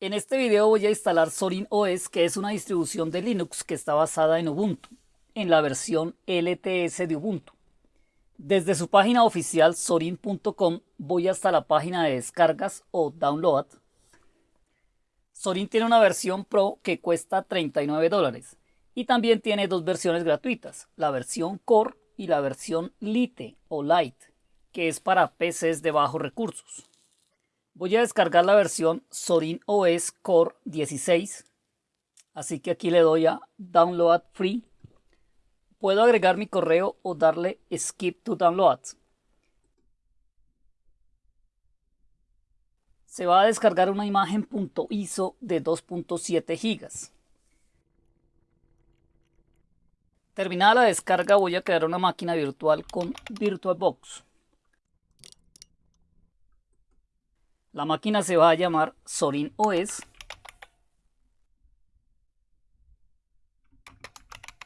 En este video voy a instalar Zorin OS, que es una distribución de Linux que está basada en Ubuntu, en la versión LTS de Ubuntu. Desde su página oficial zorin.com voy hasta la página de descargas o download. Zorin tiene una versión Pro que cuesta 39 dólares y también tiene dos versiones gratuitas, la versión Core y la versión Lite o Lite, que es para PCs de bajos recursos. Voy a descargar la versión Zorin OS Core 16. Así que aquí le doy a Download Free. Puedo agregar mi correo o darle Skip to Download. Se va a descargar una imagen .iso de 2.7 GB. Terminada la descarga voy a crear una máquina virtual con VirtualBox. La máquina se va a llamar Zorin OS.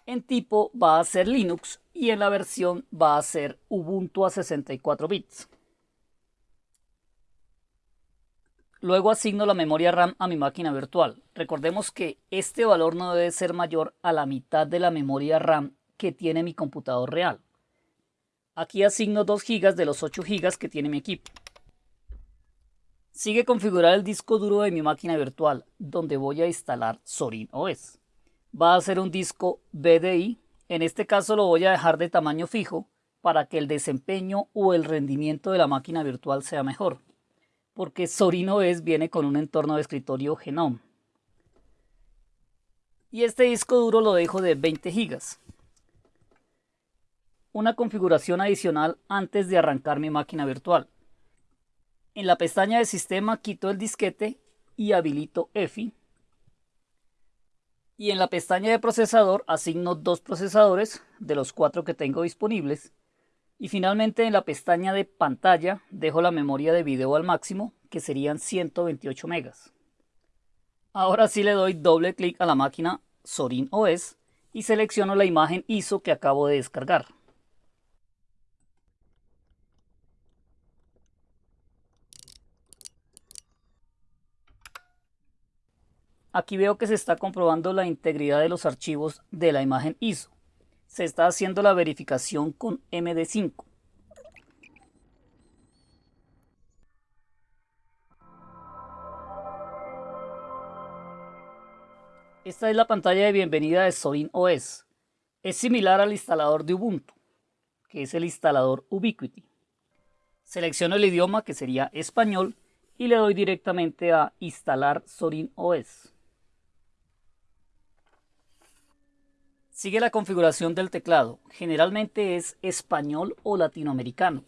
En tipo va a ser Linux y en la versión va a ser Ubuntu a 64 bits. Luego asigno la memoria RAM a mi máquina virtual. Recordemos que este valor no debe ser mayor a la mitad de la memoria RAM que tiene mi computador real. Aquí asigno 2 GB de los 8 GB que tiene mi equipo. Sigue configurar el disco duro de mi máquina virtual, donde voy a instalar Zorin OS. Va a ser un disco BDI, en este caso lo voy a dejar de tamaño fijo para que el desempeño o el rendimiento de la máquina virtual sea mejor, porque Zorin OS viene con un entorno de escritorio Genome. Y este disco duro lo dejo de 20 GB. Una configuración adicional antes de arrancar mi máquina virtual. En la pestaña de sistema quito el disquete y habilito EFI. Y en la pestaña de procesador asigno dos procesadores de los cuatro que tengo disponibles. Y finalmente en la pestaña de pantalla dejo la memoria de video al máximo, que serían 128 megas. Ahora sí le doy doble clic a la máquina Zorin OS y selecciono la imagen ISO que acabo de descargar. Aquí veo que se está comprobando la integridad de los archivos de la imagen ISO. Se está haciendo la verificación con MD5. Esta es la pantalla de bienvenida de Zorin OS. Es similar al instalador de Ubuntu, que es el instalador Ubiquiti. Selecciono el idioma, que sería español, y le doy directamente a instalar Zorin OS. Sigue la configuración del teclado. Generalmente es español o latinoamericano.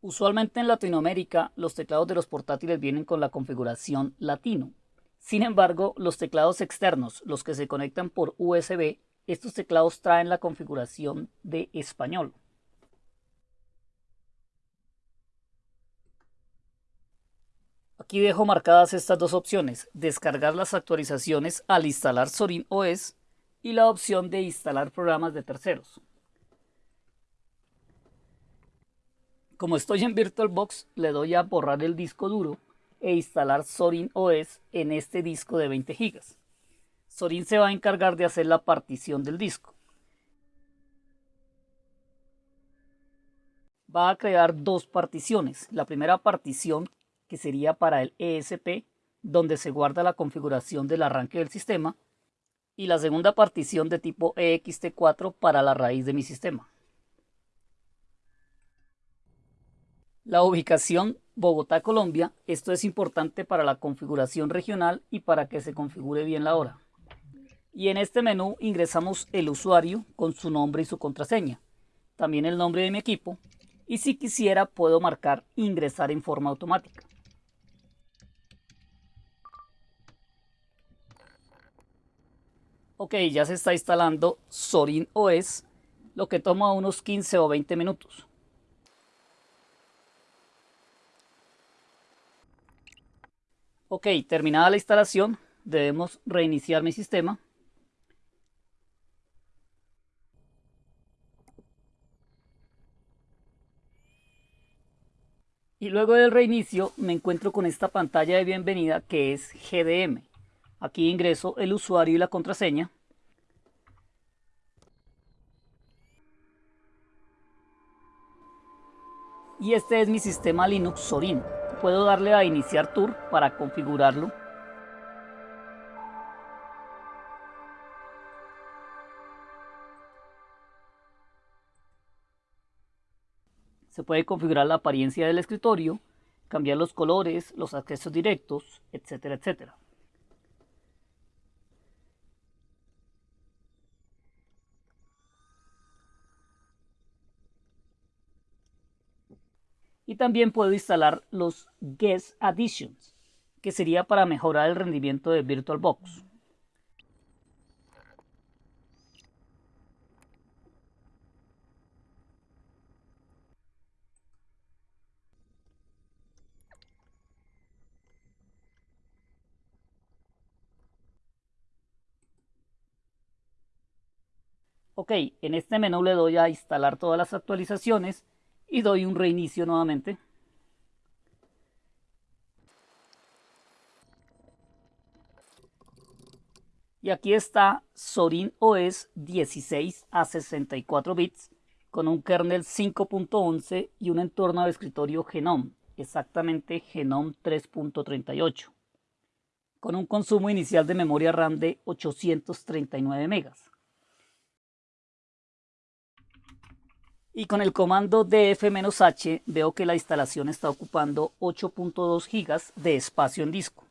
Usualmente en Latinoamérica los teclados de los portátiles vienen con la configuración latino. Sin embargo, los teclados externos, los que se conectan por USB, estos teclados traen la configuración de español. Aquí dejo marcadas estas dos opciones, descargar las actualizaciones al instalar Zorin OS y la opción de instalar programas de terceros. Como estoy en VirtualBox, le doy a borrar el disco duro e instalar Zorin OS en este disco de 20 GB. Zorin se va a encargar de hacer la partición del disco. Va a crear dos particiones. La primera partición que sería para el ESP, donde se guarda la configuración del arranque del sistema, y la segunda partición de tipo EXT4 para la raíz de mi sistema. La ubicación Bogotá, Colombia, esto es importante para la configuración regional y para que se configure bien la hora. Y en este menú ingresamos el usuario con su nombre y su contraseña, también el nombre de mi equipo, y si quisiera puedo marcar ingresar en forma automática. Ok, ya se está instalando Zorin OS, lo que toma unos 15 o 20 minutos. Ok, terminada la instalación, debemos reiniciar mi sistema. Y luego del reinicio me encuentro con esta pantalla de bienvenida que es GDM. Aquí ingreso el usuario y la contraseña. Y este es mi sistema Linux Zorin. Puedo darle a iniciar tour para configurarlo Se puede configurar la apariencia del escritorio, cambiar los colores, los accesos directos, etcétera, etcétera. Y también puedo instalar los Guest Additions, que sería para mejorar el rendimiento de VirtualBox. Ok, en este menú le doy a instalar todas las actualizaciones y doy un reinicio nuevamente. Y aquí está Zorin OS 16 a 64 bits con un kernel 5.11 y un entorno de escritorio Genome, exactamente Genome 3.38, con un consumo inicial de memoria RAM de 839 megas. Y con el comando df-h veo que la instalación está ocupando 8.2 GB de espacio en disco.